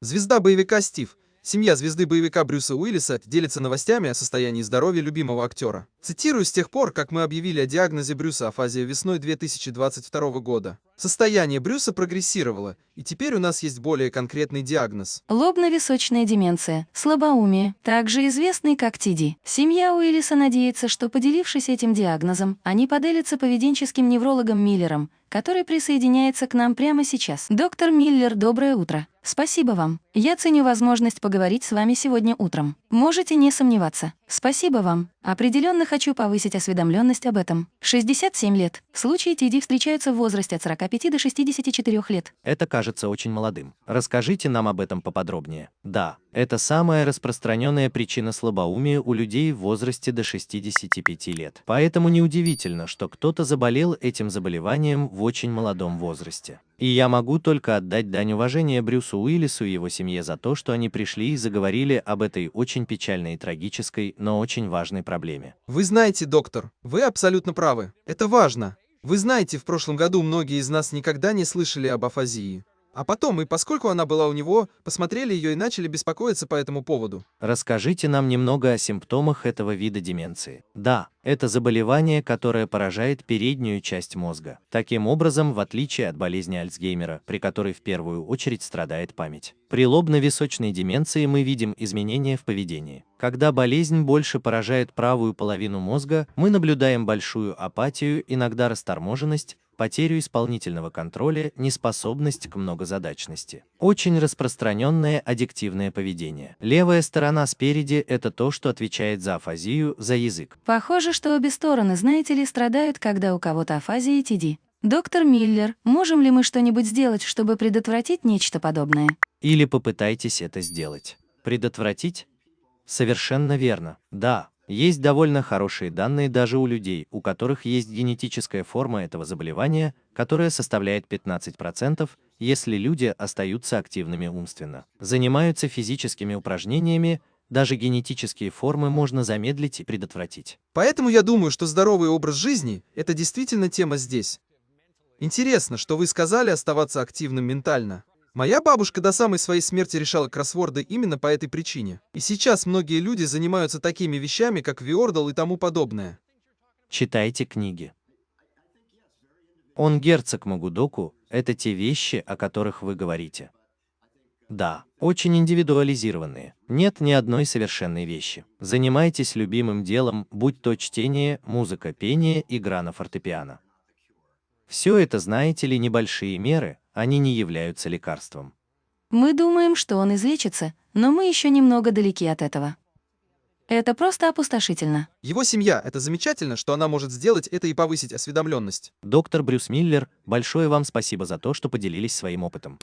Звезда боевика Стив. Семья звезды боевика Брюса Уиллиса делится новостями о состоянии здоровья любимого актера. Цитирую, с тех пор, как мы объявили о диагнозе Брюса афазия весной 2022 года. Состояние Брюса прогрессировало, и теперь у нас есть более конкретный диагноз. Лобно-височная деменция, слабоумие, также известный как ТИДИ. Семья Уиллиса надеется, что, поделившись этим диагнозом, они поделятся поведенческим неврологом Миллером, который присоединяется к нам прямо сейчас. Доктор Миллер, доброе утро. Спасибо вам. Я ценю возможность поговорить с вами сегодня утром. Можете не сомневаться. Спасибо вам. Определенно хочу повысить осведомленность об этом. 67 лет. Случаи ТИДИ встречаются в возрасте от 45 до 64 лет. Это кажется очень молодым. Расскажите нам об этом поподробнее. Да, это самая распространенная причина слабоумия у людей в возрасте до 65 лет. Поэтому неудивительно, что кто-то заболел этим заболеванием в очень молодом возрасте. И я могу только отдать дань уважения Брюсу Уиллису и его семье за то, что они пришли и заговорили об этой очень печальной и трагической, но очень важной проблеме. Вы знаете, доктор, вы абсолютно правы. Это важно. Вы знаете, в прошлом году многие из нас никогда не слышали об афазии. А потом, и поскольку она была у него, посмотрели ее и начали беспокоиться по этому поводу. Расскажите нам немного о симптомах этого вида деменции. Да, это заболевание, которое поражает переднюю часть мозга. Таким образом, в отличие от болезни Альцгеймера, при которой в первую очередь страдает память. При лобно-височной деменции мы видим изменения в поведении. Когда болезнь больше поражает правую половину мозга, мы наблюдаем большую апатию, иногда расторможенность, потерю исполнительного контроля, неспособность к многозадачности. Очень распространенное аддиктивное поведение. Левая сторона спереди – это то, что отвечает за афазию, за язык. Похоже, что обе стороны, знаете ли, страдают, когда у кого-то афазия и ТИДИ. Доктор Миллер, можем ли мы что-нибудь сделать, чтобы предотвратить нечто подобное? Или попытайтесь это сделать. Предотвратить? Совершенно верно. Да, есть довольно хорошие данные даже у людей, у которых есть генетическая форма этого заболевания, которая составляет 15%, если люди остаются активными умственно. Занимаются физическими упражнениями, даже генетические формы можно замедлить и предотвратить. Поэтому я думаю, что здоровый образ жизни – это действительно тема здесь. Интересно, что вы сказали оставаться активным ментально. Моя бабушка до самой своей смерти решала кроссворды именно по этой причине. И сейчас многие люди занимаются такими вещами, как Виордал и тому подобное. Читайте книги. Он герцог Магудоку – это те вещи, о которых вы говорите. Да, очень индивидуализированные. Нет ни одной совершенной вещи. Занимайтесь любимым делом, будь то чтение, музыка, пение, игра на фортепиано. Все это, знаете ли, небольшие меры, они не являются лекарством. Мы думаем, что он излечится, но мы еще немного далеки от этого. Это просто опустошительно. Его семья — это замечательно, что она может сделать это и повысить осведомленность. Доктор Брюс Миллер, большое вам спасибо за то, что поделились своим опытом.